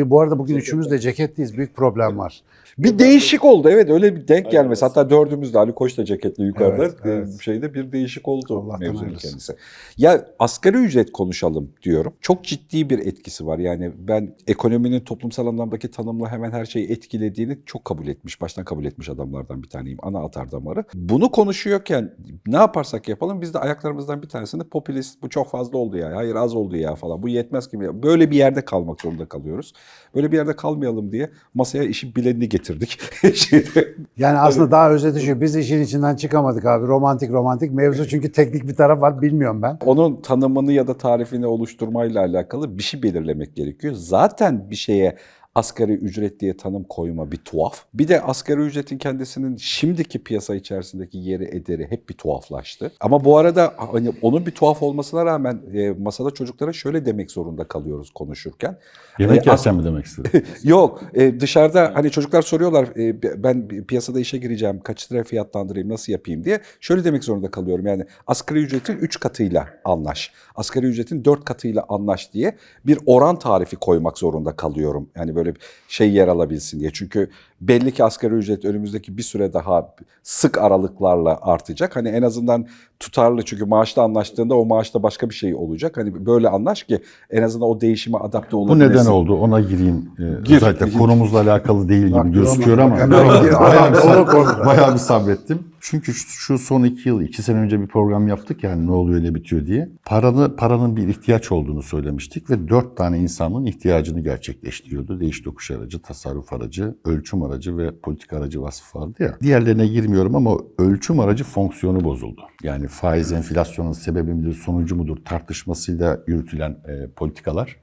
Bir bu arada bugün üçümüz de ceketliyiz. Büyük problem var. Bir değişik oldu evet öyle bir denk gelmesi. Hatta dördümüz de Ali Koç da ceketli yukarıda Evet, evet. e, şeyde bir değişik oldu Allah'tan mevzunun kendisi. Ya asgari ücret konuşalım diyorum. Çok ciddi bir etkisi var. Yani ben ekonominin toplumsal anlamdaki tanımla hemen her şeyi etkilediğini çok kabul etmiş, baştan kabul etmiş adamlardan bir taneyim. Ana atar damarı. Bunu konuşuyorken ne yaparsak yapalım biz de ayaklarımızdan bir tanesini popülist bu çok fazla oldu ya. Hayır az oldu ya falan. Bu yetmez gibi. Böyle bir yerde kalmak zorunda kalıyoruz. Böyle bir yerde kalmayalım diye masaya işin bilenini getirdik. Şeyde, Yani aslında daha özeti şu. Biz işin içinden çıkamadık abi. Romantik romantik. Mevzu çünkü teknik bir taraf var. Bilmiyorum ben. onun tanımını ya da tarifini oluşturmayla alakalı bir şey belirlemek gerekiyor. Zaten bir şeye asgari ücret diye tanım koyma bir tuhaf. Bir de asgari ücretin kendisinin şimdiki piyasa içerisindeki yeri ederi hep bir tuhaflaştı. Ama bu arada hani onun bir tuhaf olmasına rağmen e, masada çocuklara şöyle demek zorunda kalıyoruz konuşurken. Yemek E, yersen mi demek istedim? Yok e, dışarıda hani çocuklar soruyorlar e, ben piyasada işe gireceğim kaç liraya fiyatlandırayım nasıl yapayım diye. Şöyle demek zorunda kalıyorum yani asgari ücretin 3 katıyla anlaş. Asgari ücretin 4 katıyla anlaş diye bir oran tarifi koymak zorunda kalıyorum. Yani böyle bir şey yer alabilsin diye. Çünkü belli ki asgari ücret önümüzdeki bir süre daha sık aralıklarla artacak. Hani en azından tutarlı çünkü maaşta anlaştığında o maaşta başka bir şey olacak. Hani böyle anlaş ki en azından o değişime adapte Bu olabilesin. neden oldu? Ona gireyim. Ee, Gir, özellikle gir. konumuzla alakalı değil gibi Bak, gözüküyor ama bak, bayağı, bir, bayağı bir sabrettim. Çünkü şu, şu son iki yıl, iki sene önce bir program yaptık yani ne oluyor ne bitiyor diye. Paranı, paranın bir ihtiyaç olduğunu söylemiştik ve dört tane insanın ihtiyacını gerçekleştiriyordu. Değiş tokuş aracı, tasarruf aracı, ölçüm aracı ve politik aracı vasfı vardı ya. Diğerlerine girmiyorum ama ölçüm aracı fonksiyonu bozuldu. Yani faiz enflasyonun sebebi midir, sonucu mudur tartışmasıyla yürütülen e, politikalar.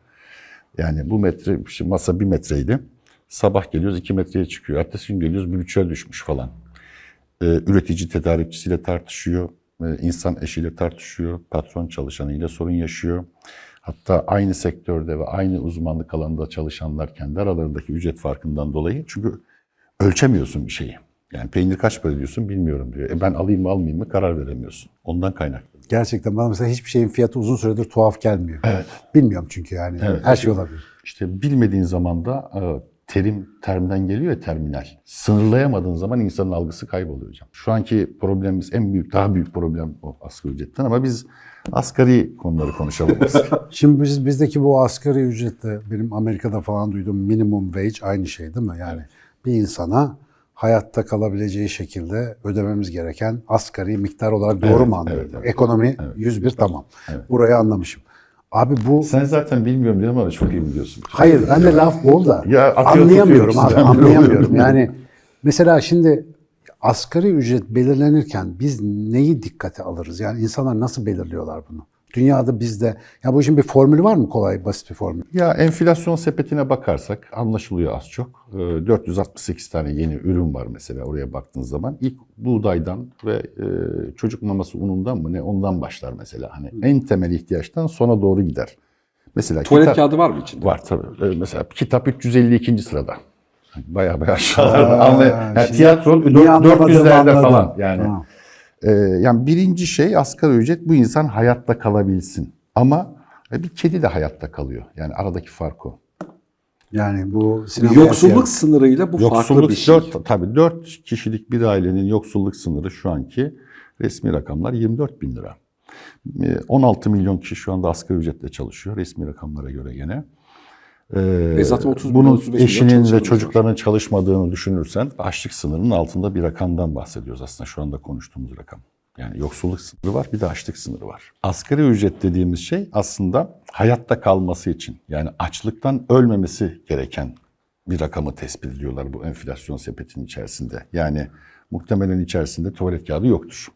Yani bu metre, işte masa bir metreydi. Sabah geliyoruz iki metreye çıkıyor. Ertesi gün geliyoruz bir buçuğa düşmüş falan. Ee, üretici tedarikçisiyle tartışıyor. Ee, insan eşiyle tartışıyor. Patron çalışanıyla sorun yaşıyor. Hatta aynı sektörde ve aynı uzmanlık alanında çalışanlar kendi aralarındaki ücret farkından dolayı. Çünkü ölçemiyorsun bir şeyi. Yani peynir kaç para diyorsun bilmiyorum diyor. E ben alayım mı almayayım mı karar veremiyorsun. Ondan kaynaklı. Gerçekten bana mesela hiçbir şeyin fiyatı uzun süredir tuhaf gelmiyor. Evet. Bilmiyorum çünkü yani. Evet. Her şey olabilir. İşte bilmediğin zaman da e, terim termden geliyor ya terminal. Sınırlayamadığın zaman insanın algısı kayboluyor hocam. Şu anki problemimiz en büyük, daha büyük problem o asgari ücretten ama biz asgari konuları konuşalım. Şimdi biz, bizdeki bu asgari ücretle benim Amerika'da falan duyduğum minimum wage aynı şey değil mi? Yani bir insana hayatta kalabileceği şekilde ödememiz gereken asgari miktar olarak doğru Evet, mu anlıyorum? evet, evet. Ekonomi 101 tamam. Burayı anlamışım. Abi bu Sen zaten bilmiyorum diyorum ama çok iyi biliyorsun. hayır ben de laf bol da Ya anlayamıyorum abi anlayamıyorum. Yani mesela şimdi asgari ücret belirlenirken biz neyi dikkate alırız? Yani insanlar nasıl belirliyorlar bunu? Dünyada bizde ya bu işin bir formülü var mı kolay basit bir formül? Ya enflasyon sepetine bakarsak anlaşılıyor az çok. Ee, 468 tane yeni ürün var mesela oraya baktığınız zaman. İlk buğdaydan ve e, çocuk maması unundan mı ne ondan başlar mesela. Hani en temel ihtiyaçtan sona doğru gider. Mesela Tuvalet kitap- kağıdı var mı içinde? Var tabii. Ee, Mesela kitap 352. sırada. Baya baya aşağılarda. Anlay- yani şimdi tiyatro niye dört- anlamadığımı 400'lerde anladım. falan yani. Ha. Ee, yani birinci şey asgari ücret bu insan hayatta kalabilsin. Ama e, bir kedi de hayatta kalıyor. Yani aradaki fark o. Yani bu sinema Yoksulluk sınırıyla bu farklı Yoksulluk bir şey. dört, tabii 4 kişilik bir ailenin yoksulluk sınırı şu anki resmi rakamlar 24 bin lira. Ee, 16 milyon kişi şu anda asgari ücretle çalışıyor resmi rakamlara göre gene. Ee, E zaten 30 milyon, bunun 35 milyon eşinin ve çocuklarının çalışmadığını düşünürsen açlık sınırının altında bir rakamdan bahsediyoruz aslında şu anda konuştuğumuz rakam. Yani yoksulluk sınırı var bir de açlık sınırı var. Asgari ücret dediğimiz şey aslında hayatta kalması için yani açlıktan ölmemesi gereken bir rakamı tespit ediyorlar bu enflasyon sepetinin içerisinde. Yani muhtemelen içerisinde tuvalet kağıdı yoktur.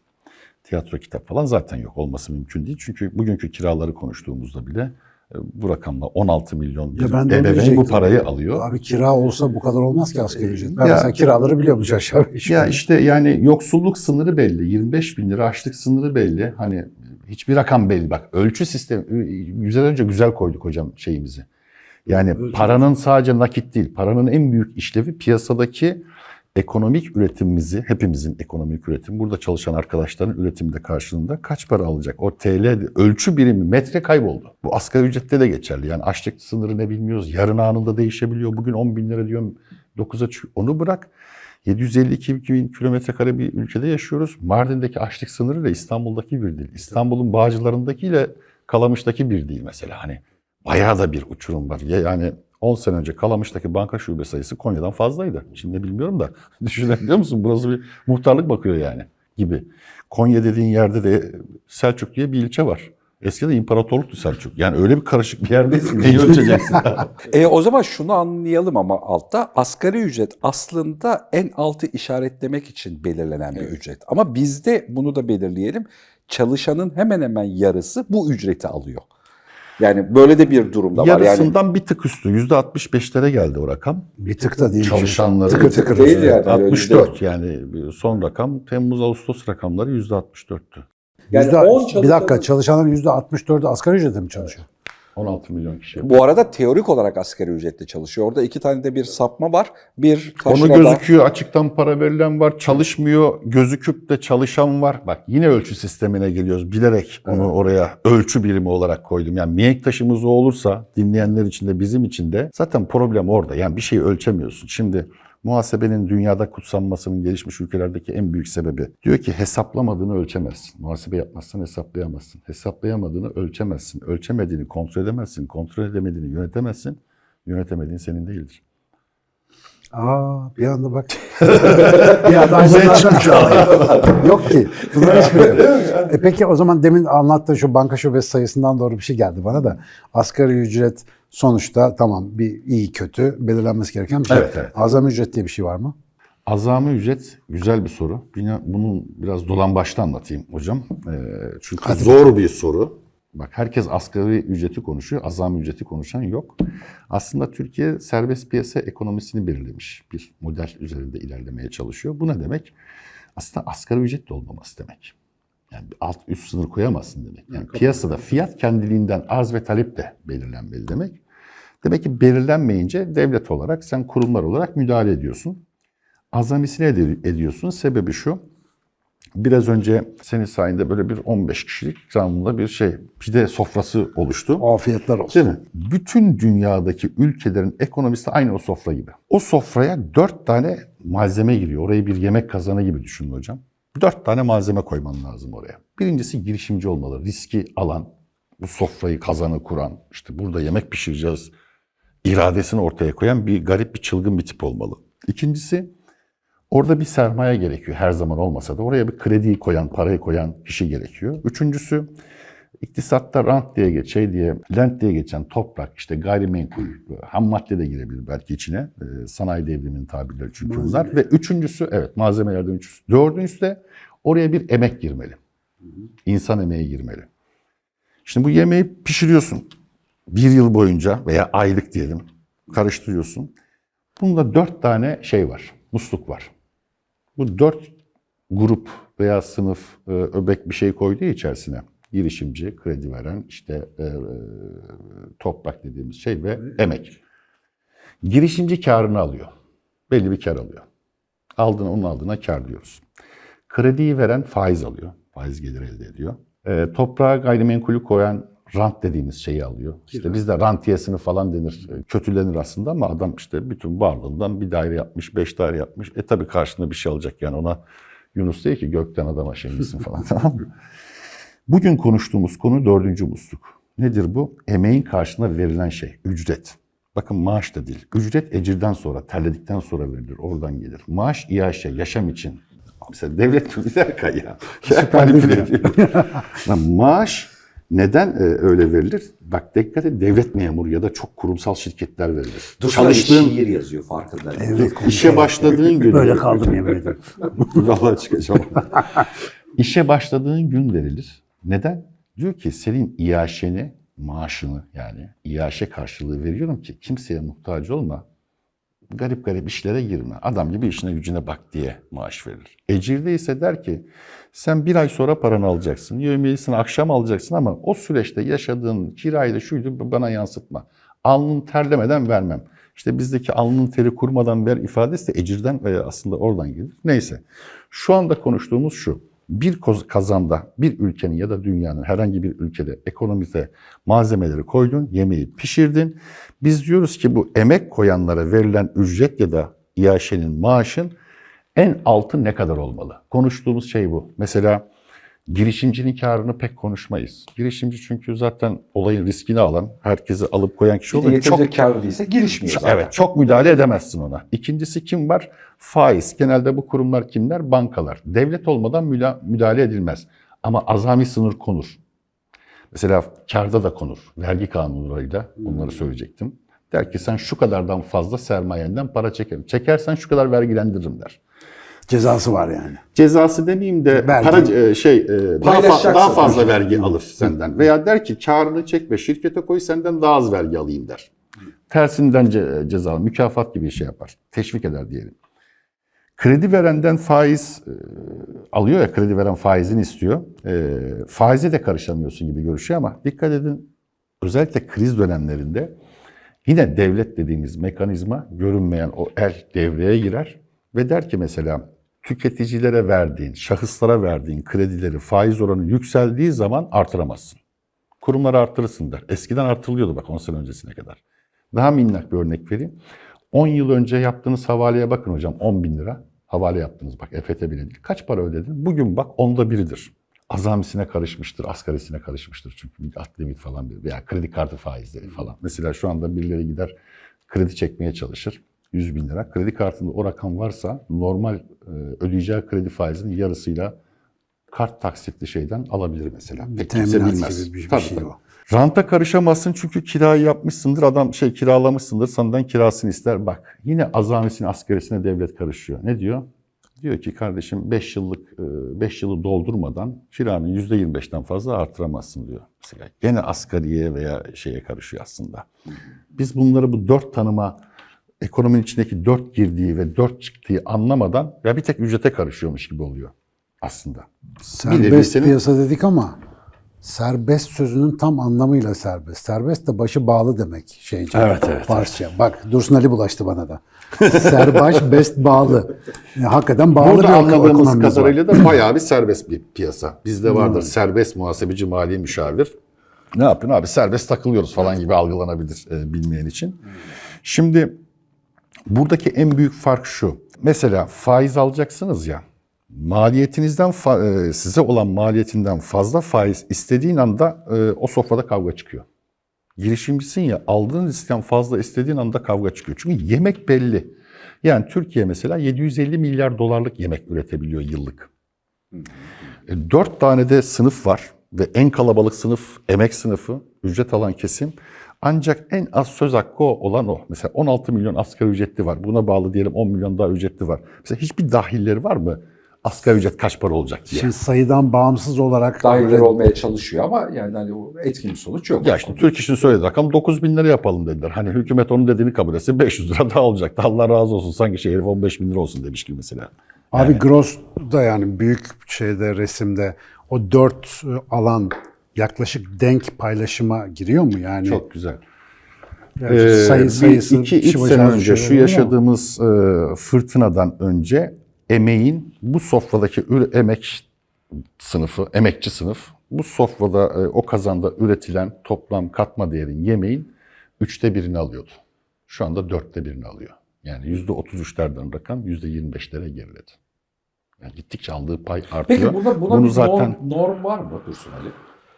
Tiyatro kitap falan zaten yok. Olması mümkün değil. Çünkü bugünkü kiraları konuştuğumuzda bile bu rakamla 16 milyon Ya ben de ebeveyn bu diyecektim. parayı alıyor. Abi kira olsa bu kadar olmaz ki asgari ücret. Ben Ya- mesela kiraları biliyormuş aşağı yukarı. Ya işte yani yoksulluk sınırı belli. 25 bin lira açlık sınırı belli. Hani hiçbir rakam belli. Bak ölçü sistemi, güzel önce güzel koyduk hocam şeyimizi. Yani paranın sadece nakit değil, paranın en büyük işlevi piyasadaki ekonomik üretimimizi, hepimizin ekonomik üretim, burada çalışan arkadaşların üretiminde karşılığında kaç para alacak? O TL ölçü birimi metre kayboldu. Bu asgari ücrette de geçerli. Yani açlık sınırı ne bilmiyoruz. Yarın anında değişebiliyor. Bugün 10 bin lira diyorum 9'a çıkıyor. Onu bırak. 752 bin kilometre kare bir ülkede yaşıyoruz. Mardin'deki açlık sınırı ile İstanbul'daki bir değil. İstanbul'un Bağcılar'ındakiyle Kalamış'taki bir değil mesela. Hani bayağı da bir uçurum var. Ya Yani 10 sene önce Kalamış'taki banka şube sayısı Konya'dan fazlaydı. Şimdi bilmiyorum da düşünebiliyor musun? Burası bir muhtarlık bakıyor yani gibi. Konya dediğin yerde de Selçuk diye bir ilçe var. Eskiden imparatorluktu Selçuk. Yani öyle bir karışık bir yerdeyiz ki neyi ölçeceksin? E, o zaman şunu anlayalım ama altta asgari ücret aslında en altı işaretlemek için belirlenen bir ücret. Ama bizde bunu da belirleyelim. Çalışanın hemen hemen yarısı bu ücreti alıyor. Yani böyle de bir durumda var. Yani Yarısından bir tık üstü. %65'lere geldi o rakam. Bir tık da değil. Çalışanları. Tıkır tıkır. Değil yani. öyle 64 yani son rakam Temmuz-Ağustos rakamları %64'tü. Yani Yüzde- 10 bir dakika çalışanların yüzde 64'ü asgari ücretle mi çalışıyor? 16 milyon kişi. Bu arada teorik olarak asgari ücretle çalışıyor. Orada iki tane de bir sapma var. Bir Onu gözüküyor açıktan para verilen var, çalışmıyor, gözüküp de çalışan var. Bak yine ölçü sistemine geliyoruz. Bilerek onu oraya ölçü birimi olarak koydum. Yani mihenk taşımız o olursa dinleyenler için de bizim için de zaten problem orada. Yani bir şeyi ölçemiyorsun. Şimdi muhasebenin dünyada kutsanmasının gelişmiş ülkelerdeki en büyük sebebi diyor ki hesaplamadığını ölçemezsin. Muhasebe yapmazsan hesaplayamazsın. Hesaplayamadığını ölçemezsin. Ölçemediğini kontrol edemezsin. Kontrol edemediğini yönetemezsin. Yönetemediğin senin değildir. Aa bir anda bak. bir anda. Yok ki. Bunlar hiçbiri yok. E peki o zaman demin anlattığın şu banka şubesi sayısından doğru bir şey geldi bana da. Asgari ücret sonuçta tamam bir iyi kötü belirlenmesi gereken bir şey. Evet, evet. Azami ücret diye bir şey var mı? Azami ücret güzel bir soru. Bunu biraz dolan başta anlatayım hocam. Ee, çünkü zor bir soru. Bak herkes asgari ücreti konuşuyor, azami ücreti konuşan yok. Aslında Türkiye serbest piyasa ekonomisini belirlemiş bir model üzerinde ilerlemeye çalışıyor. Bu ne demek? Aslında asgari ücret de olmaması demek. Yani bir alt üst sınır koyamazsın demek. Yani piyasada fiyat kendiliğinden arz ve talep de belirlenmeli demek. Demek ki belirlenmeyince devlet olarak sen kurumlar olarak müdahale ediyorsun. Azamisine ed- ediyorsun. Sebebi şu. Biraz önce senin sayende böyle bir 15 kişilik canlı bir şey pide sofrası oluştu. Afiyetler olsun. Değil mi? Bütün dünyadaki ülkelerin ekonomisi aynı o sofra gibi. O sofraya dört tane malzeme giriyor. Orayı bir yemek kazanı gibi düşünün hocam. Dört tane malzeme koyman lazım oraya. Birincisi girişimci olmalı. Riski alan, bu sofrayı kazanı kuran, işte burada yemek pişireceğiz iradesini ortaya koyan bir garip bir çılgın bir tip olmalı. İkincisi orada bir sermaye gerekiyor her zaman olmasa da oraya bir krediyi koyan, parayı koyan kişi gerekiyor. Üçüncüsü iktisatta rant diye geç, şey diye, lent diye geçen toprak, işte gayrimenkul, ham madde de girebilir belki içine. Ee, sanayi devriminin tabirleri çünkü bunlar. Ve üçüncüsü, evet malzemelerden üçüncüsü. Dördüncüsü de oraya bir emek girmeli. İnsan emeği girmeli. Şimdi bu yemeği pişiriyorsun. Bir yıl boyunca veya aylık diyelim karıştırıyorsun. Bunda dört tane şey var, musluk var. Bu dört grup veya sınıf e, öbek bir şey koyduğu içerisine girişimci, kredi veren, işte e, e, toprak dediğimiz şey ve emek. Girişimci karını alıyor. Belli bir kar alıyor. Aldığına, onun aldığına kar diyoruz. Krediyi veren faiz alıyor. Faiz gelir elde ediyor. E, toprağa gayrimenkulü koyan rant dediğimiz şeyi alıyor. İşte bizde rantiyesini falan denir. E, Kötülenir aslında ama adam işte bütün varlığından bir daire yapmış, beş daire yapmış. E tabii karşında bir şey alacak yani ona Yunus değil ki gökten adama şey misin falan tamam mı? Bugün konuştuğumuz konu dördüncü musluk. Nedir bu? Emeğin karşılığında verilen şey, ücret. Bakın maaş da değil. Ücret ecirden sonra, terledikten sonra verilir. Oradan gelir. Maaş iaşe, yaşam için. Mesela devlet bir dakika ya. ya ediyor. Lan maaş neden e, öyle verilir? Bak dikkat et devlet memuru ya da çok kurumsal şirketler verilir. Çalıştığın şiir yazıyor farkındayım. Evet, İşe başladığın gün. Böyle kaldım yemin ederim. Vallahi çıkacağım. İşe başladığın gün verilir. Neden? Diyor ki senin iaşeni, maaşını yani iaşe karşılığı veriyorum ki kimseye muhtaç olma. Garip garip işlere girme. Adam gibi işine gücüne bak diye maaş verilir. Ecirde ise der ki sen bir ay sonra paranı alacaksın. Yevmiyesini akşam alacaksın ama o süreçte yaşadığın kirayı da şuydu bana yansıtma. Alnın terlemeden vermem. İşte bizdeki alnın teri kurmadan ver ifadesi de ecirden aslında oradan gelir. Neyse. Şu anda konuştuğumuz şu. Bir kazanda bir ülkenin ya da dünyanın herhangi bir ülkede ekonomide malzemeleri koydun, yemeği pişirdin. Biz diyoruz ki bu emek koyanlara verilen ücret ya da iaşenin maaşın en altı ne kadar olmalı? Konuştuğumuz şey bu. Mesela girişimcinin karını pek konuşmayız. Girişimci çünkü zaten olayın riskini alan, herkesi alıp koyan kişi oluyor. yeterince karlı değilse girişmiyor zaten. Evet, çok müdahale edemezsin ona. İkincisi kim var? Faiz. Genelde bu kurumlar kimler? Bankalar. Devlet olmadan müdahale edilmez. Ama azami sınır konur. Mesela karda da konur. Vergi kanunlarıyla bunları söyleyecektim. Der ki sen şu kadardan fazla sermayenden para çekerim. Çekersen şu kadar vergilendiririm der. Cezası var yani. Cezası demeyeyim de Vergi. para e, şey e, daha, fa- daha fazla vergi alır senden. Veya der ki karını çekme şirkete koy senden daha az vergi alayım der. Tersinden ce- ceza, mükafat gibi bir şey yapar. Teşvik eder diyelim. Kredi verenden faiz e, alıyor ya kredi veren faizini istiyor. E, faize de karışamıyorsun gibi görüşüyor ama dikkat edin özellikle kriz dönemlerinde yine devlet dediğimiz mekanizma görünmeyen o el devreye girer ve der ki mesela tüketicilere verdiğin, şahıslara verdiğin kredileri faiz oranı yükseldiği zaman artıramazsın. Kurumları artırırsın der. Eskiden artırılıyordu bak 10 sene öncesine kadar. Daha minnak bir örnek vereyim. 10 yıl önce yaptığınız havaleye bakın hocam 10 bin lira. Havale yaptınız bak EFT bile değil. Kaç para ödedin? Bugün bak onda biridir. Azamisine karışmıştır, asgarisine karışmıştır. Çünkü bir at limit falan bir veya kredi kartı faizleri falan. Mesela şu anda birileri gider kredi çekmeye çalışır. 100 bin lira. Kredi kartında o rakam varsa normal e, ödeyeceği kredi faizinin yarısıyla kart taksitli şeyden alabilir mesela. Pek kimse bilmez. gibi bir Tabii, şey tabii. o. Ranta karışamazsın çünkü kirayı yapmışsındır. Adam şey kiralamışsındır senden kirasını ister. Bak yine azamisine asgarisine devlet karışıyor. Ne diyor? Diyor ki kardeşim 5 yıllık 5 yılı doldurmadan kiranı %25'ten fazla artıramazsın diyor. Mesela gene asgariye veya şeye karışıyor aslında. Biz bunları bu dört tanıma ekonominin içindeki dört girdiği ve dört çıktığı anlamadan ya bir tek ücrete karışıyormuş gibi oluyor aslında. Serbest senin- piyasa dedik ama serbest sözünün tam anlamıyla serbest. Serbest de başı bağlı demek şeyce. Evet, evet, Farsça. Bak Dursun Ali bulaştı bana da. Serbaş best bağlı. Yani hakikaten bağlı Burada bir anladığımız ekonomimiz var. kadarıyla da bayağı bir serbest bir piyasa. Bizde vardır serbest muhasebeci mali müşavir. Ne yapıyorsun abi serbest takılıyoruz falan gibi algılanabilir e, bilmeyen için. Şimdi buradaki en büyük fark şu. Mesela faiz alacaksınız ya. Maliyetinizden e, size olan maliyetinden fazla faiz istediğin anda e, o sofrada kavga çıkıyor. Girişimcisin ya aldığın riskten fazla istediğin anda kavga çıkıyor. Çünkü yemek belli. Yani Türkiye mesela 750 milyar dolarlık yemek üretebiliyor yıllık. E, Dört tane de sınıf var ve en kalabalık sınıf emek sınıfı, ücret alan kesim. Ancak en az söz hakkı olan o. Mesela 16 milyon asgari ücretli var. Buna bağlı diyelim 10 milyon daha ücretli var. Mesela hiçbir dahilleri var mı? Asgari ücret kaç para olacak diye. Şimdi sayıdan bağımsız olarak Dahiller olmaya çalışıyor ama yani hani etkin sonuç yok. Ya işte Türk İş'in söylediği rakam 9 bin lira yapalım dediler. Hani hükümet onun dediğini kabul etse 500 lira daha olacaktı. Allah razı olsun sanki şey herif 15 bin lira olsun demiş gibi mesela. Abi gross da yani büyük şeyde resimde o dört alan yaklaşık denk paylaşıma giriyor mu yani? Çok güzel. Yani Ee, sayı sayısı iki, başına sene önce şu yaşadığımız e, fırtınadan önce emeğin bu sofradaki üre- emek sınıfı, emekçi sınıf bu sofrada e, o kazanda üretilen toplam katma değerin yemeğin üçte birini alıyordu. Şu anda dörtte birini alıyor. Yani yüzde otuz üçlerden rakam yüzde yirmi beşlere geriledi. Yani gittikçe aldığı pay artıyor. Peki buna, buna Bunu bir zaten norm, norm var mı Dursun Ali?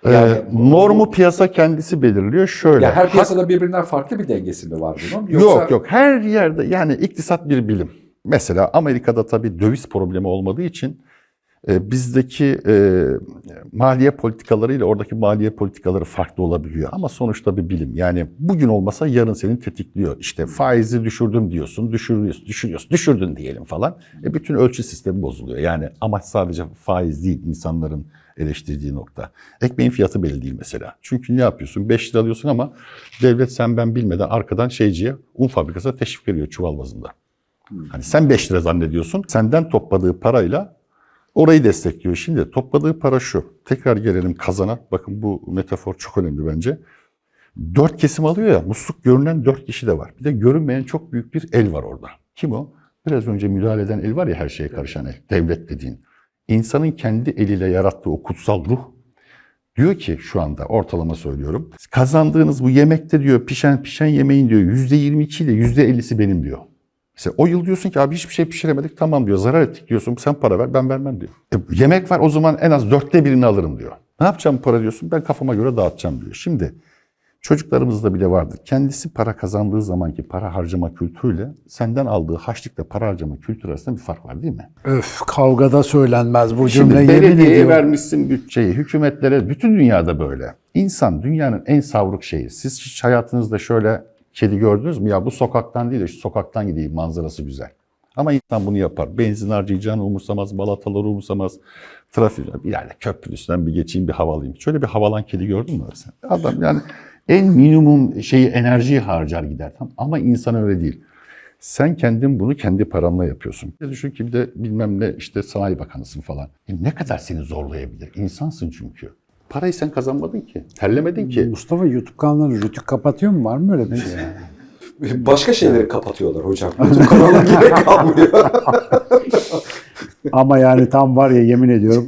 E, normu piyasa kendisi belirliyor. Şöyle. Ya her hak- piyasada birbirinden farklı bir dengesi mi var bunun? Yok yok her yerde yani iktisat bir bilim. Mesela Amerika'da tabii döviz problemi olmadığı için e, bizdeki e, maliye politikaları ile oradaki maliye politikaları farklı olabiliyor. Ama sonuçta bir bilim. Yani bugün olmasa yarın seni tetikliyor. İşte faizi düşürdüm diyorsun, düşürüyorsun, düşürüyorsun, düşürdün diyelim falan. E, bütün ölçü sistemi bozuluyor. Yani amaç sadece faiz değil insanların eleştirdiği nokta. Ekmeğin fiyatı belli değil mesela. Çünkü ne yapıyorsun? 5 lira alıyorsun ama devlet sen ben bilmeden arkadan şeyciye un fabrikasına teşvik veriyor çuval bazında. Hani sen 5 lira zannediyorsun. Senden topladığı parayla orayı destekliyor. Şimdi topladığı para şu. Tekrar gelelim kazana. Bakın bu metafor çok önemli bence. Dört kesim alıyor ya, musluk görünen dört kişi de var. Bir de görünmeyen çok büyük bir el var orada. Kim o? Biraz önce müdahale eden el var ya her şeye karışan el, devlet dediğin. İnsanın kendi eliyle yarattığı o kutsal ruh diyor ki şu anda ortalama söylüyorum. Kazandığınız bu yemekte diyor pişen pişen yemeğin diyor yüzde 22 ile yüzde 50'si benim diyor. Mesela o yıl diyorsun ki abi hiçbir şey pişiremedik tamam diyor zarar ettik diyorsun sen para ver ben vermem diyor. E, yemek var o zaman en az dörtte birini alırım diyor. Ne yapacağım para diyorsun ben kafama göre dağıtacağım diyor. Şimdi çocuklarımızda bile vardır. Kendisi para kazandığı zamanki para harcama kültürüyle senden aldığı haçlıkla para harcama kültürü arasında bir fark var değil mi? Öf kavgada söylenmez bu Şimdi cümle yemin belediyeye vermişsin bütçeyi, hükümetlere, bütün dünyada böyle. İnsan dünyanın en savruk şeyi. Siz hiç hayatınızda şöyle kedi gördünüz mü? Ya bu sokaktan değil de şu sokaktan gideyim manzarası güzel. Ama insan bunu yapar. Benzin harcayacağını umursamaz, balataları umursamaz. Trafik, yerde köprünün üstünden bir geçeyim, bir hava alayım. Şöyle bir havalan kedi gördün mü sen? Adam yani en minimum şeyi enerjiyi harcar gider. Ama insan öyle değil. Sen kendin bunu kendi paranla yapıyorsun. Düşün ki bir de bilmem ne işte sanayi bakanısın falan. E ne kadar seni zorlayabilir? İnsansın çünkü. Parayı sen kazanmadın ki. Terlemedin ki. Mustafa YouTube kanalları rütük kapatıyor mu? Var mı öyle bir şey? Başka şeyleri kapatıyorlar hocam. YouTube kanalına gerek kalmıyor. Ama yani tam var ya yemin ediyorum.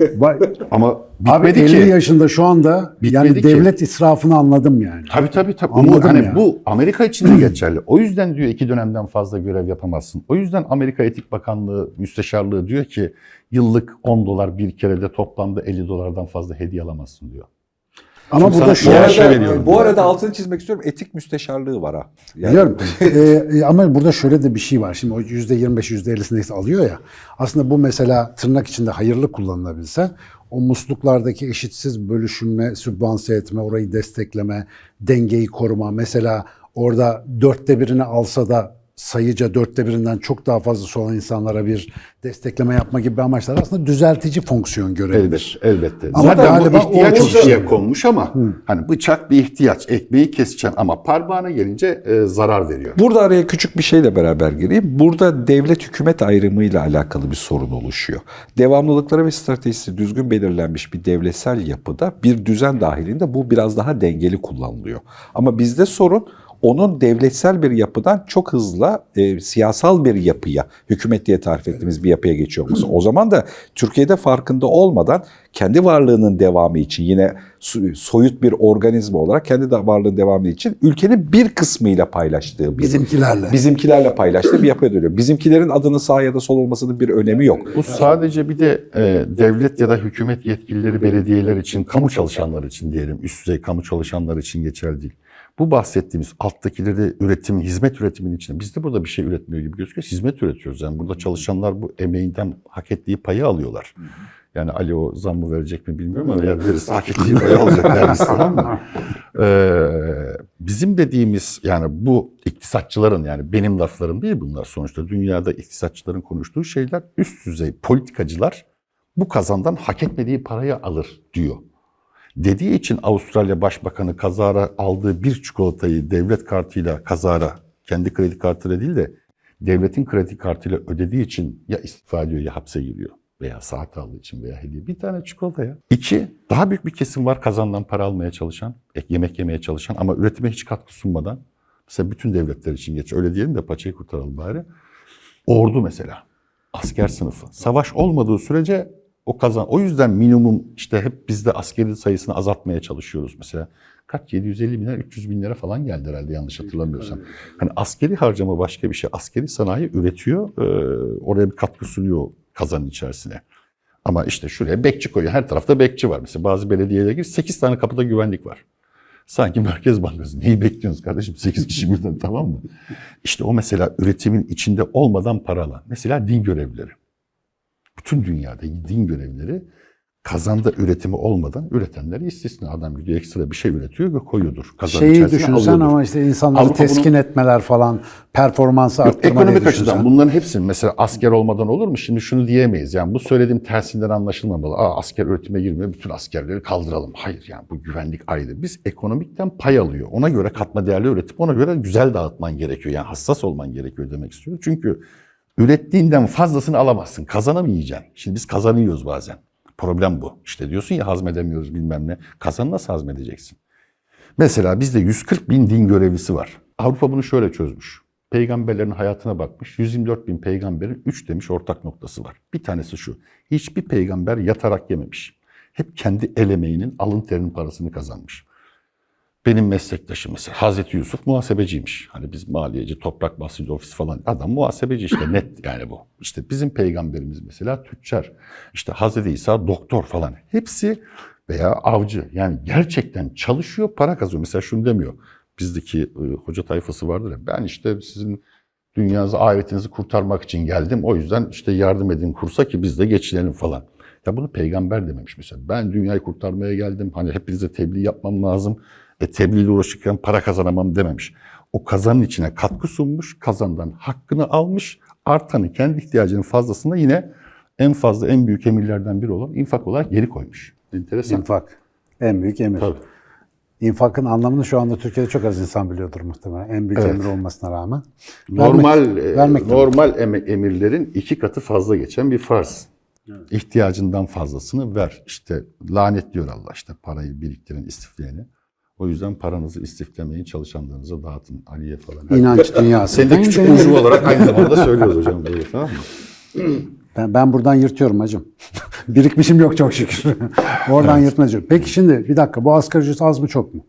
Ama Abi bitmedi 50 ki. yaşında şu anda Bitmedi yani ki. devlet israfını anladım yani. Tabii tabii tabii. Anladım Bu, hani ya. bu Amerika için de geçerli. O yüzden diyor iki dönemden fazla görev yapamazsın. O yüzden Amerika Etik Bakanlığı, Müsteşarlığı diyor ki yıllık 10 dolar bir kerede toplamda 50 dolardan fazla hediye alamazsın diyor. Ama burada şu arada- bu arada altını çizmek istiyorum. Etik müsteşarlığı var ha. Yani- Biliyorum. Ee, ama burada şöyle de bir şey var. Şimdi o %25, %50'si neyse alıyor ya. Aslında bu mesela tırnak içinde hayırlı kullanılabilse o musluklardaki eşitsiz bölüşümle, sübvanse etme, orayı destekleme, dengeyi koruma. Mesela orada dörtte birini alsa da sayıca dörtte birinden çok daha fazlası olan insanlara bir destekleme yapma gibi amaçlar aslında düzeltici fonksiyon görebilir. Elbette, elbette. Ama Zaten galiba bu ihtiyaç o- ikiye konmuş ama hani bıçak bir ihtiyaç. Ekmeği keseceksin ama parmağına gelince e, zarar veriyor. Burada araya küçük bir şeyle beraber gireyim. Burada devlet hükümet ayrımıyla alakalı bir sorun oluşuyor. Devamlılıkları ve stratejisi düzgün belirlenmiş bir devletsel yapıda bir düzen dahilinde bu biraz daha dengeli kullanılıyor. Ama bizde sorun onun devletsel bir yapıdan çok hızlı e, siyasal bir yapıya, hükümet diye tarif ettiğimiz bir yapıya geçiyor olması. O zaman da Türkiye'de farkında olmadan kendi varlığının devamı için yine soyut bir organizma olarak kendi de varlığının devamı için ülkenin bir kısmıyla paylaştığı bir Bizimkilerle. bizimkilerle paylaştığı bir yapıya dönüyor. Bizimkilerin adının sağ ya da sol olmasının bir önemi yok. Bu sadece bir de e, devlet ya da hükümet yetkilileri, belediyeler için, kamu çalışanlar için diyelim, üst düzey kamu çalışanlar için geçerli değil. Bu bahsettiğimiz alttakileri üretim, hizmet üretiminin içinde biz de burada bir şey üretmiyor gibi gözüküyor. Hizmet üretiyoruz. Yani burada çalışanlar bu emeğinden hak ettiği payı alıyorlar. Yani Ali o zammı verecek mi bilmiyorum ama eğer verirse hak ettiği payı alacak neredeyse tamam mı? Ee, bizim dediğimiz yani bu iktisatçıların yani benim laflarım değil bunlar sonuçta dünyada iktisatçıların konuştuğu şeyler üst düzey politikacılar bu kazandan hak etmediği parayı alır diyor. Dediği için Avustralya Başbakanı kazara aldığı bir çikolatayı devlet kartıyla kazara kendi kredi kartıyla değil de devletin kredi kartıyla ödediği için ya istifa ediyor ya hapse giriyor veya saat aldığı için veya hediye. Bir tane çikolata ya. İki, daha büyük bir kesim var kazandan para almaya çalışan, ek yemek yemeye çalışan ama üretime hiç katkı sunmadan. Mesela bütün devletler için geç. Öyle diyelim de paçayı kurtaralım bari. Ordu mesela. Asker sınıfı. Savaş olmadığı sürece o kazan. O yüzden minimum işte hep bizde askeri sayısını azaltmaya çalışıyoruz mesela. Kaç? 750 bin lira, 300 bin lira falan geldi herhalde yanlış hatırlamıyorsam. Hani askeri harcama başka bir şey. Askeri sanayi üretiyor, oraya bir katkı sunuyor kazanın içerisine. Ama işte şuraya bekçi koyuyor. Her tarafta bekçi var. Mesela bazı belediyelere gir 8 tane kapıda güvenlik var. Sanki Merkez Bankası. Neyi bekliyorsunuz kardeşim? 8 kişi birden tamam mı? İşte o mesela üretimin içinde olmadan para alan. Mesela din görevlileri. Bütün dünyada din görevlileri kazanda üretimi olmadan üretenleri istisna. Adam gidiyor ekstra bir şey üretiyor ve koyuyordur. Kazan Şeyi düşünsen alıyordur. ama işte insanları Avrupa teskin etmeler falan, performansı Yok, arttırma ekonomik açıdan bunların hepsinin mesela asker olmadan olur mu? Şimdi şunu diyemeyiz. Yani bu söylediğim tersinden anlaşılmamalı. Aa, asker üretime girmiyor, bütün askerleri kaldıralım. Hayır yani bu güvenlik ayrı. Biz ekonomikten pay alıyor. Ona göre katma değerli üretip ona göre güzel dağıtman gerekiyor. Yani hassas olman gerekiyor demek istiyorum. Çünkü ürettiğinden fazlasını alamazsın. Kazanamayacaksın. Şimdi biz kazanıyoruz bazen. Problem bu. İşte diyorsun ya hazmedemiyoruz bilmem ne. Kazanı nasıl hazmedeceksin? Mesela bizde 140 bin din görevlisi var. Avrupa bunu şöyle çözmüş. Peygamberlerin hayatına bakmış. 124 bin peygamberin 3 demiş ortak noktası var. Bir tanesi şu. Hiçbir peygamber yatarak yememiş. Hep kendi el emeğinin, alın terinin parasını kazanmış. Benim meslektaşım mesela Hazreti Yusuf muhasebeciymiş. Hani biz maliyeci, toprak basıncı ofis falan. Adam muhasebeci işte net yani bu. İşte bizim peygamberimiz mesela tüccar. İşte Hazreti İsa doktor falan. Hepsi veya avcı. Yani gerçekten çalışıyor, para kazanıyor. Mesela şunu demiyor. Bizdeki e, hoca tayfası vardır ya. Ben işte sizin dünyanızı, ahiretinizi kurtarmak için geldim. O yüzden işte yardım edin kursa ki biz de geçinelim falan. Ya bunu peygamber dememiş mesela. Ben dünyayı kurtarmaya geldim. Hani hepinize tebliğ yapmam lazım. E tebliğle uğraşırken para kazanamam dememiş. O kazanın içine katkı sunmuş, kazandan hakkını almış, artanı kendi ihtiyacının fazlasını yine en fazla en büyük emirlerden biri olan infak olarak geri koymuş. Enteresan. İnfak. En büyük emir. Tabii. İnfakın anlamını şu anda Türkiye'de çok az insan biliyordur muhtemelen. En büyük Evet. emir olmasına rağmen. Normal Vermek- vermek demek. normal eme- emirlerin iki katı fazla geçen bir farz. İhtiyacından fazlasını ver. İşte lanetliyor Allah işte parayı biriktirin, istifleyeni. O yüzden paranızı istiflemeyin, çalışanlarınıza dağıtın. Aliye falan. İnanç dünyası. Seni de küçük burcu olarak aynı zamanda söylüyoruz hocam. Böyle, tamam mı? Ben, ben buradan yırtıyorum hacım. Birikmişim yok çok şükür. Oradan yırtma diyorum. Peki şimdi bir dakika bu asgari ücret az mı çok mu?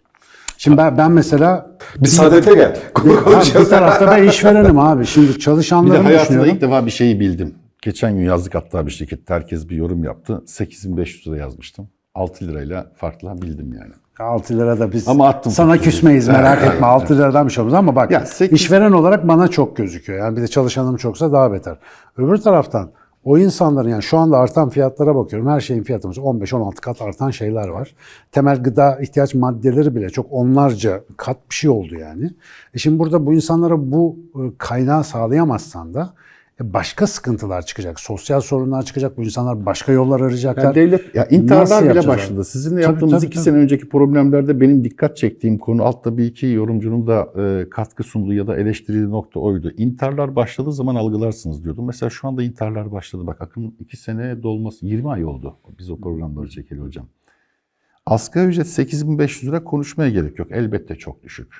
Şimdi ben, ben mesela Bir saadete gel. Abi bir tarafta ben işverenim abi. Şimdi Bir de çalışanlarımı hayatımda düşünüyorum. ilk defa bir şeyi bildim. Geçen gün yazdık hatta bir şirkette herkes bir yorum yaptı. 8500 lira yazmıştım. 6 lirayla farklı bildim yani. 6 lira da biz Ama attım sana küsmeyiz merak etme. 6 liradan bir şey olmaz ama bak Ya sekiz- işveren olarak bana çok gözüküyor. Yani bir de çalışanım çoksa daha beter. Öbür taraftan o insanların yani şu anda artan fiyatlara bakıyorum. Her şeyin fiyatımız 15-16 kat artan şeyler var. Temel gıda ihtiyaç maddeleri bile çok onlarca kat bir şey oldu yani. E şimdi burada bu insanlara bu e, kaynağı sağlayamazsan da başka sıkıntılar çıkacak. Sosyal sorunlar çıkacak. Bu insanlar başka yollar arayacaklar. Yani devlet ya intiharlar bile başladı. Sizinle Tabii, yaptığımız tabii, iki tabii. sene önceki problemlerde benim dikkat çektiğim konu altta bir iki yorumcunun da e, katkı sunduğu ya da eleştirdiği nokta oydu. İntiharlar başladığı zaman algılarsınız diyordum. Mesela şu anda intiharlar başladı. Bak akın iki sene dolması 20 ay oldu. Biz o programları çekeli hocam. Asgari ücret 8500 lira konuşmaya gerek yok. Elbette çok düşük.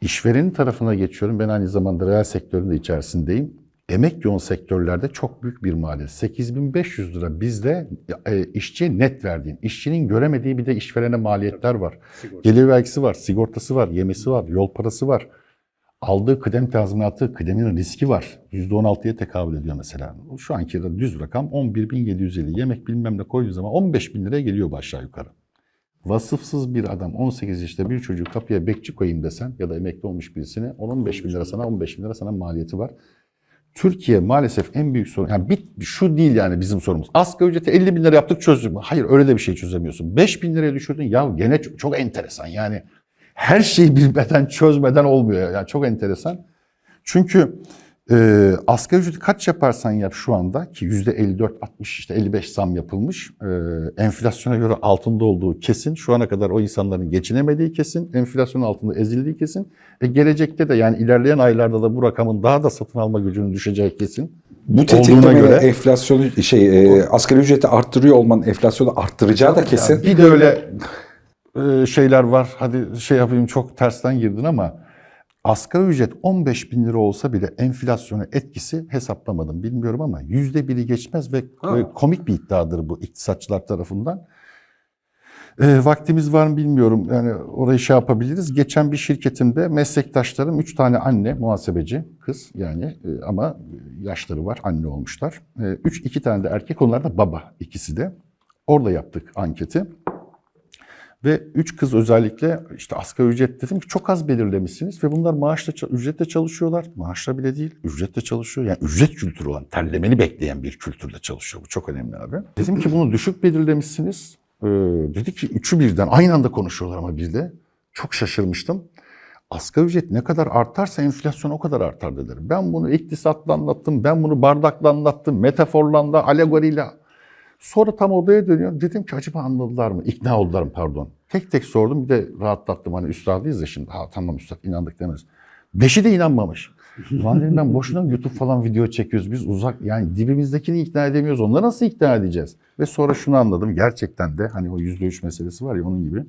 İşverenin tarafına geçiyorum. Ben aynı zamanda reel sektörün de içerisindeyim. Emek yoğun sektörlerde çok büyük bir maliyet. 8500 lira bizde e, işçiye net verdiğin, işçinin göremediği bir de işverene maliyetler var. Gelir vergisi var, sigortası var, yemesi var, yol parası var. Aldığı kıdem tazminatı, kıdemin riski var. %16'ya tekabül ediyor mesela. Şu anki de düz rakam 11.750. Yemek bilmem ne koyduğu zaman 15.000 liraya geliyor bu aşağı yukarı. Vasıfsız bir adam 18 yaşında bir çocuğu kapıya bekçi koyayım desen ya da emekli olmuş birisine 10-15 bin lira sana 15 bin lira sana maliyeti var. Türkiye maalesef en büyük sorun, yani bir, şu değil yani bizim sorumuz. Asgari ücreti 50 bin lira yaptık çözdük mü? Hayır öyle de bir şey çözemiyorsun. 5 bin liraya düşürdün ya gene çok, çok enteresan yani. Her şeyi bilmeden çözmeden olmuyor yani çok enteresan. Çünkü e, asgari ücreti kaç yaparsan yap şu anda ki yüzde 54, 60 işte 55 zam yapılmış. E, enflasyona göre altında olduğu kesin. Şu ana kadar o insanların geçinemediği kesin. Enflasyonun altında ezildiği kesin. Ve gelecekte de yani ilerleyen aylarda da bu rakamın daha da satın alma gücünün düşeceği kesin. Bu tetiklemeye göre- enflasyonu şey e, asgari ücreti arttırıyor olmanın enflasyonu arttıracağı da kesin. Bir de öyle e, şeyler var. Hadi şey yapayım çok tersten girdin ama asgari ücret 15 bin lira olsa bile enflasyona etkisi hesaplamadım bilmiyorum ama yüzde biri geçmez ve e, komik bir iddiadır bu iktisatçılar tarafından. E, vaktimiz var mı bilmiyorum. Yani orayı şey yapabiliriz. Geçen bir şirketimde meslektaşlarım üç tane anne muhasebeci kız yani e, ama yaşları var anne olmuşlar. E, üç iki tane de erkek onlar da baba ikisi de. Orada yaptık anketi. Ve üç kız özellikle işte asgari ücret dedim ki çok az belirlemişsiniz ve bunlar maaşla ücretle çalışıyorlar. Maaşla bile değil, ücretle çalışıyor. Yani ücret kültürü olan, terlemeni bekleyen bir kültürde çalışıyor. Bu çok önemli abi. Dedim ki bunu düşük belirlemişsiniz. Ee, dedi ki üçü birden aynı anda konuşuyorlar ama bir de. Çok şaşırmıştım. Asgari ücret ne kadar artarsa enflasyon o kadar artar dediler. Ben bunu iktisatla anlattım, ben bunu bardakla anlattım, metaforla da, alegoriyle Sonra tam odaya dönüyorum. Dedim ki acaba anladılar mı? İkna oldular mı pardon. Tek tek sordum bir de rahatlattım. Hani üstadıyız ya şimdi. Ha tamam üstad inandık demez. Beşi de inanmamış. Ulan dedim ben boşuna YouTube falan video çekiyoruz. Biz uzak yani dibimizdekini ikna edemiyoruz. Onları nasıl ikna edeceğiz? Ve sonra şunu anladım. Gerçekten de hani o yüzde üç meselesi var ya onun gibi.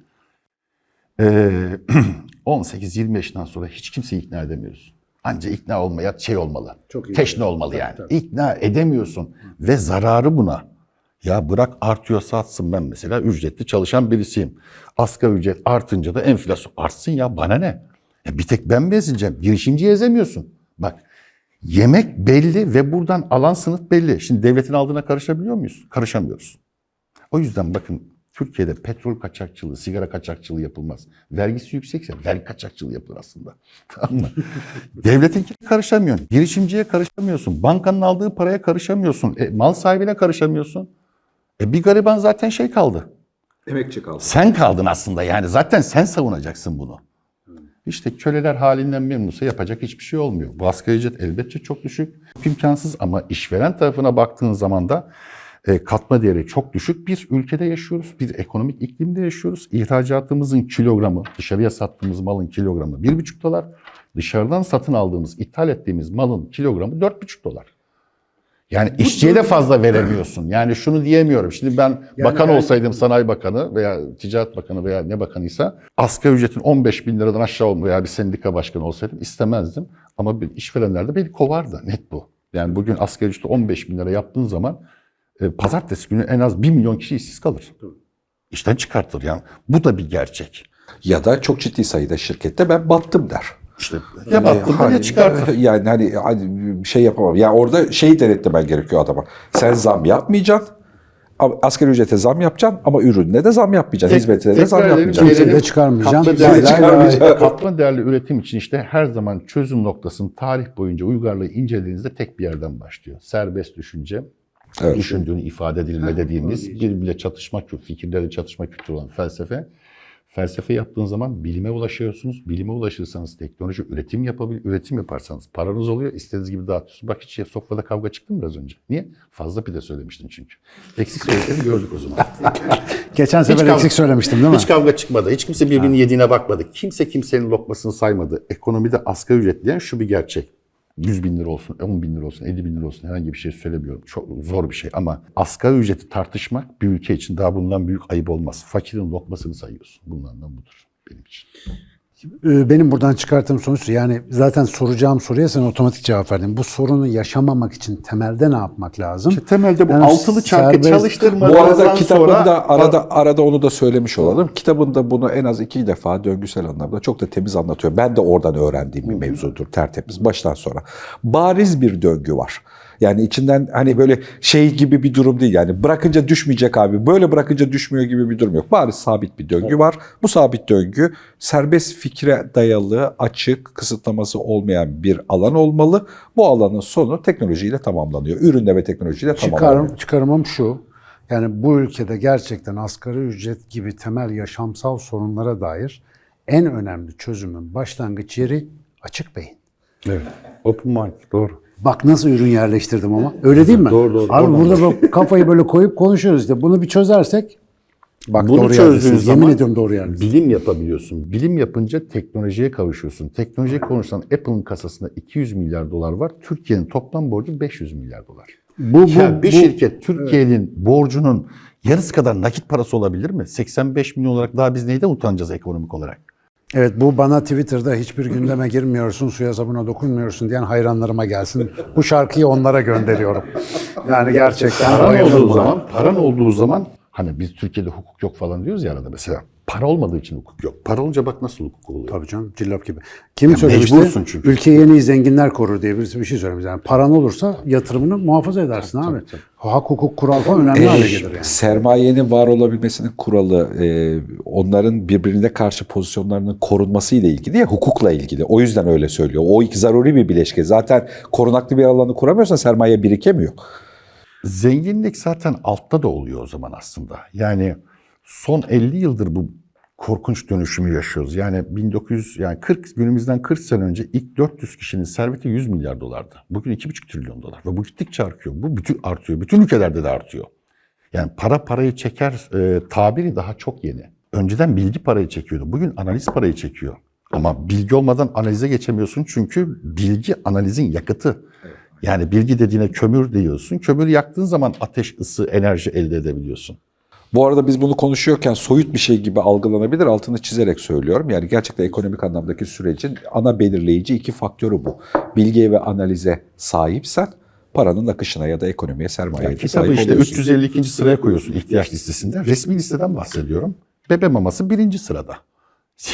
Ee, 18-20 yaşından sonra hiç kimseyi ikna edemiyorsun. Anca ikna olmaya şey olmalı. Çok iyi. Teşne olmalı yani. İkna edemiyorsun ve zararı buna. Ya bırak artıyorsa artsın ben mesela ücretli çalışan birisiyim. Asgari ücret artınca da enflasyon artsın ya bana ne? Ya bir tek ben mi ezileceğim? Girişimciyi ezemiyorsun. Bak yemek belli ve buradan alan sınıf belli. Şimdi devletin aldığına karışabiliyor muyuz? Karışamıyoruz. O yüzden bakın Türkiye'de petrol kaçakçılığı, sigara kaçakçılığı yapılmaz. Vergisi yüksekse vergi kaçakçılığı yapılır aslında. Tamam mı? Devletinkine karışamıyorsun. Girişimciye karışamıyorsun. Bankanın aldığı paraya karışamıyorsun. E, mal sahibine karışamıyorsun. E, bir gariban zaten şey kaldı. Emekçi kaldı. Sen kaldın aslında yani. Zaten sen savunacaksın bunu. İşte köleler halinden memnunsa yapacak hiçbir şey olmuyor. Bu asgari ücret elbette çok düşük, imkansız ama işveren tarafına baktığın zaman da e, katma değeri çok düşük bir ülkede yaşıyoruz. Bir ekonomik iklimde yaşıyoruz. İhracatımızın kilogramı, dışarıya sattığımız malın kilogramı 1,5 dolar. Dışarıdan satın aldığımız, ithal ettiğimiz malın kilogramı 4,5 dolar. Yani işçiye de fazla veremiyorsun. Yani şunu diyemiyorum. Şimdi ben bakan ben- olsaydım, sanayi bakanı veya ticaret bakanı veya ne bakanıysa asgari ücretin 15 bin liradan aşağı olma veya bir sendika başkanı olsaydım istemezdim. Ama bir işverenler de beni kovardı. Net bu. Yani bugün asgari ücreti 15 bin lira yaptığın zaman e, pazartesi günü en az 1 milyon kişi işsiz kalır. İşten çıkartılır yani. Bu da bir gerçek. Ya da çok ciddi sayıda şirkette ben battım der. İşte ya baktın Hani- ya çıkartır. Yani hani, hani şey yapamam. Ya orada şeyi denetlemen gerekiyor adama. Sen zam yapmayacaksın. Asgari ücrete zam yapacaksın ama ürününe de zam yapmayacaksın. Hizmetine de zam yapmayacaksın. Kimseyi de gelelim. çıkarmayacağım. Katma değerli, çıkarmayacağım. katma değerli üretim için işte her zaman çözüm noktasının tarih boyunca uygarlığı incelediğinizde tek bir yerden başlıyor. Serbest düşünce, Evet. düşündüğünü ifade edilme dediğimiz birbiriyle çatışma, fikirlerle çatışma kültürü olan felsefe. Felsefe yaptığın zaman bilime ulaşıyorsunuz. Bilime ulaşırsanız teknoloji üretim yapabil, üretim yaparsanız paranız oluyor. İstediğiniz gibi dağıtıyorsunuz. Bak hiç sofrada kavga çıktı mı biraz önce? Niye? Fazla pide söylemiştin çünkü. Eksik söylediklerini gördük o zaman. Geçen sefer kavga- eksik söylemiştim değil mi? Hiç kavga çıkmadı. Hiç kimse birbirinin yediğine bakmadı. Kimse kimsenin lokmasını saymadı. Ekonomide asgari ücret diyen şu bir gerçek. 100 bin lira olsun, 10 bin lira olsun, 50 bin lira olsun herhangi bir şey söylemiyorum. Çok zor bir şey ama asgari ücreti tartışmak bir ülke için daha bundan büyük ayıp olmaz. Fakirin lokmasını sayıyorsun. Bunlardan budur benim için. Ee, Benim buradan çıkarttığım sonuç yani zaten soracağım soruya sen otomatik cevap verdin. Bu sorunu yaşamamak için temelde ne yapmak lazım? İşte temelde bu Yani altılı çarkı çalıştırmadan Bu arada sonra- kitabında arada arada onu da söylemiş olalım. Kitabında bunu en az iki defa döngüsel anlamda çok da temiz anlatıyor. Ben de oradan öğrendiğim bir mevzudur tertemiz baştan sonra. Bariz bir döngü var. Yani içinden hani böyle şey gibi bir durum değil yani bırakınca düşmeyecek abi böyle bırakınca düşmüyor gibi bir durum yok. Bariz sabit bir döngü var. Bu sabit döngü serbest fikre dayalı açık kısıtlaması olmayan bir alan olmalı. Bu alanın sonu teknolojiyle tamamlanıyor. Ürünle ve teknolojiyle tamamlanıyor. Çıkarım, çıkarımım şu. Yani bu ülkede gerçekten asgari ücret gibi temel yaşamsal sorunlara dair en önemli çözümün başlangıç yeri açık beyin. Evet. Open mind. Doğru. Bak nasıl ürün yerleştirdim ama. Öyle değil mi? Doğru, doğru. Abi Oradan burada bak kafayı böyle koyup konuşuyoruz işte. Bunu bir çözersek bak Bunu doğru çözdüğün zaman Yemin ediyorum doğru yerdesiniz. bilim yapabiliyorsun. Bilim yapınca teknolojiye kavuşuyorsun. Teknolojiye konuşsan Apple'ın kasasında 200 milyar dolar var. Türkiye'nin toplam borcu 500 milyar dolar. Bu, bu, Ya bir bu- şirket Türkiye'nin borcunun yarısı kadar nakit parası olabilir mi? 85 milyon olarak daha biz neyden utanacağız ekonomik olarak? Evet bu bana Twitter'da hiçbir gündeme girmiyorsun, suya sabuna dokunmuyorsun diyen hayranlarıma gelsin. Bu şarkıyı onlara gönderiyorum. Yani gerçekten Paran olduğu zaman, paran olduğu zaman hani biz Türkiye'de hukuk yok falan diyoruz ya arada mesela. Para olmadığı için hukuk yok. Para olunca bak nasıl hukuk oluyor. Tabii canım cillop gibi. Kim söylemişti? mecbursun çünkü. Ülkeyi en iyi zenginler korur diye birisi bir şey söylemiş. Yani paran olursa yatırımını muhafaza edersin abi. Hak, hukuk, kural falan önemli hale gelir yani. Sermayenin var olabilmesinin kuralı e, onların birbirine karşı pozisyonlarının korunması ile ilgili ya hukukla ilgili. O yüzden öyle söylüyor. O iki zaruri bir bileşke. Zaten korunaklı bir alanı kuramıyorsan sermaye birikemiyor. Zenginlik zaten altta da oluyor o zaman aslında. Yani son 50 yıldır bu korkunç dönüşümü yaşıyoruz. Yani 1900 yani 40 günümüzden 40 sene önce ilk 400 kişinin serveti 100 milyar dolardı. Bugün 2,5 trilyon dolar ve bu gittikçe artıyor. Bu bütün artıyor. Bütün ülkelerde de artıyor. Yani para parayı çeker e, tabiri daha çok yeni. Önceden bilgi parayı çekiyordu. Bugün analiz parayı çekiyor. Ama bilgi olmadan analize geçemiyorsun çünkü bilgi analizin yakıtı. Yani bilgi dediğine kömür diyorsun. Kömür yaktığın zaman ateş, ısı, enerji elde edebiliyorsun. Bu arada biz bunu konuşuyorken soyut bir şey gibi algılanabilir. Altını çizerek söylüyorum. Yani gerçekten ekonomik anlamdaki sürecin ana belirleyici iki faktörü bu. Bilgiye ve analize sahipsen paranın akışına ya da ekonomiye, sermayeye Kitabı sahip işte oluyorsun. 352. sıraya koyuyorsun ihtiyaç listesinde. Resmi listeden bahsediyorum. Bebe maması birinci sırada.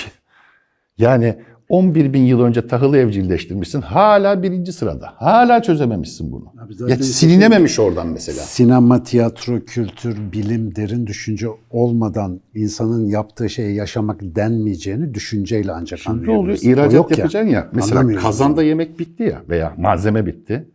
Yani 11 bin yıl önce tahılı evcilleştirmişsin. Hala birinci sırada. Hala çözememişsin bunu. Abi Ya silinememiş oradan mesela. Sinema, tiyatro, kültür, bilim, derin düşünce olmadan insanın yaptığı şeyi yaşamak denmeyeceğini düşünceyle ancak Şimdi oluyor? anlayabilirsin. O İhracat yapacaksın ya. Mesela Anlamıyoruz kazanda yemek bitti ya veya malzeme bitti.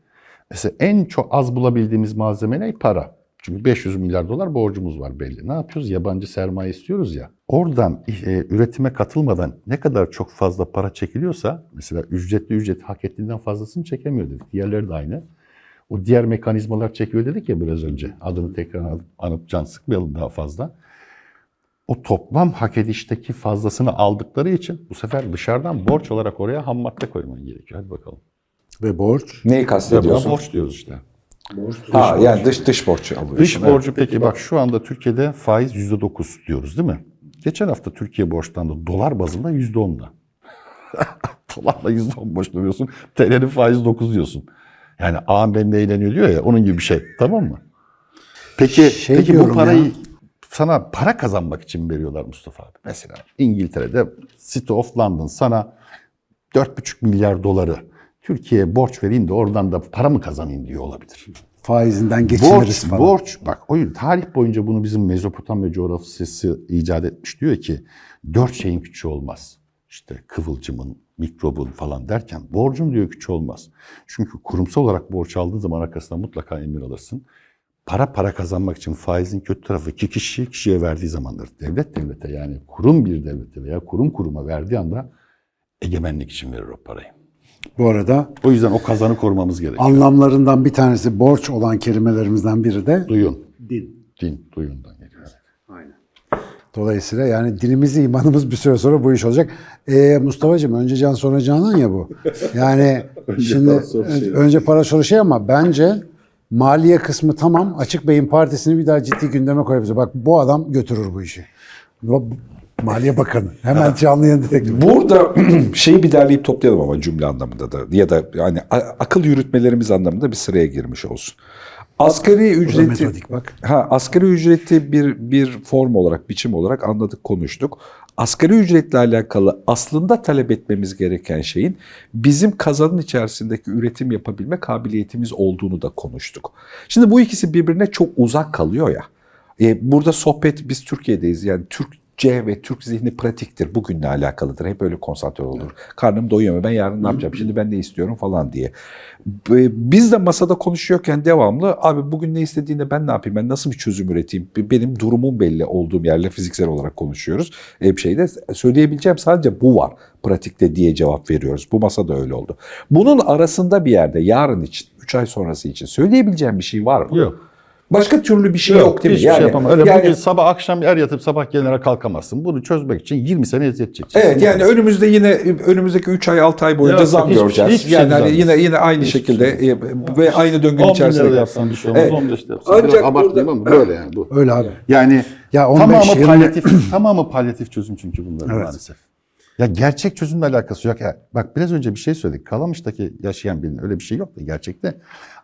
Mesela en çok az bulabildiğimiz malzeme ne? Para. Çünkü 500 milyar dolar borcumuz var belli. Ne yapıyoruz? Yabancı sermaye istiyoruz ya. Oradan e, üretime katılmadan ne kadar çok fazla para çekiliyorsa mesela ücretli ücret hak ettiğinden fazlasını çekemiyor dedik. Diğerleri de aynı. O diğer mekanizmalar çekiyor dedik ya biraz önce. Adını tekrar anıp, anıp can sıkmayalım daha fazla. O toplam hak edişteki fazlasını aldıkları için bu sefer dışarıdan borç olarak oraya ham madde koyman gerekiyor. Hadi bakalım. Ve borç. Neyi kastediyorsun? borç diyoruz işte. Ha, yani dış dış borç alıyorsun. Dış Evet. borcu peki bak şu anda Türkiye'de faiz %9 diyoruz değil mi? Geçen hafta Türkiye borçlandı dolar bazında %10'da. Dolarla %10 borçlanıyorsun. TL'nin faizi 9 diyorsun. Yani ağam benimle eğleniyor diyor ya onun gibi bir şey. Tamam mı? Peki, Şey peki bu parayı ya. sana para kazanmak için veriyorlar Mustafa abi. Mesela İngiltere'de City of London sana 4,5 milyar doları Türkiye'ye borç vereyim de oradan da para mı kazanayım diyor olabilir. Faizinden geçiniriz Borç, falan. borç. Bak o yüzden tarih boyunca bunu bizim Mezopotamya coğrafyası icat etmiş. Diyor ki dört şeyin küçüğü olmaz. İşte kıvılcımın, mikrobun falan derken borcun diyor küçüğü olmaz. Çünkü kurumsal olarak borç aldığın zaman arkasından mutlaka emir alırsın. Para para kazanmak için faizin kötü tarafı iki kişi kişiye verdiği zamandır. Devlet devlete yani kurum bir devlete veya kurum kuruma verdiği anda egemenlik için verir o parayı. Bu arada O yüzden o kazanı korumamız gerekiyor. anlamlarından bir tanesi borç olan kelimelerimizden biri de Duyun. din. Din, duyundan geliyor. Dolayısıyla yani dinimiz, imanımız bir süre sonra bu iş olacak. Ee, Mustafa'cığım önce can sonra canan ya bu. Yani şimdi ön- önce para sonra şey ama bence maliye kısmı tamam. Açık Bey'in partisini bir daha ciddi gündeme koyabiliriz. Bak bu adam götürür bu işi. Maliye Bakanı. Hemen canlı yayında teklif. Burada şeyi bir derleyip toplayalım ama cümle anlamında da ya da yani akıl yürütmelerimiz anlamında bir sıraya girmiş olsun. Asgari ücreti metodik bak. ha asgari ücreti bir bir form olarak, biçim olarak anladık, konuştuk. Asgari ücretle alakalı aslında talep etmemiz gereken şeyin bizim kazanın içerisindeki üretim yapabilme kabiliyetimiz olduğunu da konuştuk. Şimdi bu ikisi birbirine çok uzak kalıyor ya. E, burada sohbet biz Türkiye'deyiz yani Türkçe ve Türk zihni pratiktir. Bugünle alakalıdır. Hep öyle konsantre olur. Karnım doyuyor mu? Ben yarın ne yapacağım? Şimdi ben ne istiyorum falan diye. Biz de masada konuşuyorken devamlı abi bugün ne istediğinde ben ne yapayım? Ben nasıl bir çözüm üreteyim? Benim durumum belli olduğum yerle fiziksel olarak konuşuyoruz. E, bir şeyde söyleyebileceğim sadece bu var pratikte diye cevap veriyoruz. Bu masada öyle oldu. Bunun arasında bir yerde yarın için, 3 ay sonrası için söyleyebileceğim bir şey var mı? Yok. Başka türlü bir şey yok, değil mi? Hiçbir şey yapamam. Öyle yani- bugün sabah akşam er yatıp sabah gelene kalkamazsın. Bunu çözmek için 20 sene eziyet çekeceksin. Evet yani önümüzde yine önümüzdeki 3 ay 6 ay boyunca Yok, zam göreceğiz. hiçbir şey yani hani düzelmez. yine yine aynı Hiçbir şekilde e, ve aynı 10 döngünün lira içerisinde. da yapsan bir şey olmaz. Evet. 15 de yapsan. Ancak abartmayayım ama böyle yani bu. Öyle abi. Yani Ya 15 tamamı yirmi- palyatif, tamamı palyatif çözüm çünkü bunların Evet. maalesef. Ya gerçek çözümle alakası yok. Ya bak biraz önce bir şey söyledik. Kalamış'taki yaşayan birinin öyle bir şey yok da gerçekte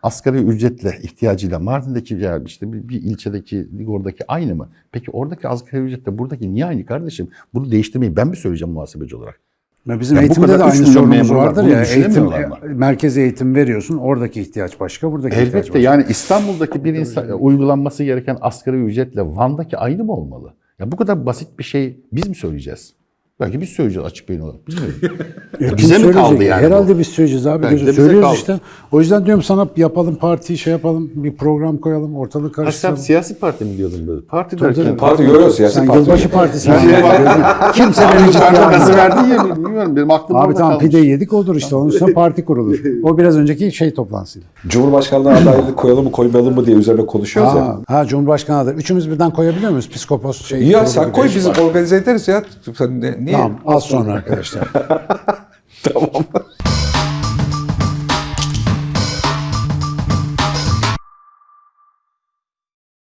asgari ücretle ihtiyacıyla Mardin'deki ya işte bir, bir ilçedeki oradaki aynı mı? Peki oradaki asgari ücretle buradaki niye aynı kardeşim? Bunu değiştirmeyi ben mi söyleyeceğim muhasebeci olarak? Ya bizim Ya eğitimde de aynı sorunumuz vardır ya. Eğitim, düşünemiyorlar mı? e, merkez eğitim veriyorsun. Oradaki ihtiyaç başka, buradaki ihtiyaç Elbette başka. yani İstanbul'daki bir insan uygulanması gereken asgari ücretle Van'daki aynı mı olmalı? Ya bu kadar basit bir şey biz mi söyleyeceğiz? Belki biz söyleyeceğiz açık beyin olarak. Bilmiyorum. E, bize mi kaldı yani Herhalde bu? biz söyleyeceğiz abi. Belki Söylüyoruz kaldı. işte. O yüzden diyorum sana yapalım partiyi şey yapalım. Bir program koyalım. Sen karıştıralım. siyasi parti mi diyordun böyle? Parti Tabii, derken... tabii. Parti görüyoruz siyasi Sen parti. yılbaşı partisi. Kimse beni ciddiye gazı verdin ya bilmiyorum benim aklım Abi tamam kalmış. pide yedik olur işte. Onun üstüne parti kurulur. O biraz önceki şey toplantısıydı. Cumhurbaşkanlığı adaylığı koyalım mı koymayalım mı diye üzerine konuşuyoruz ya. Ha, ha Cumhurbaşkanı adayı. Üçümüz birden koyabiliyor muyuz? Psikopos şey. Ya sen koy biz organize ederiz ya. Sen ne-? Tamam az sonra arkadaşlar. Tamam.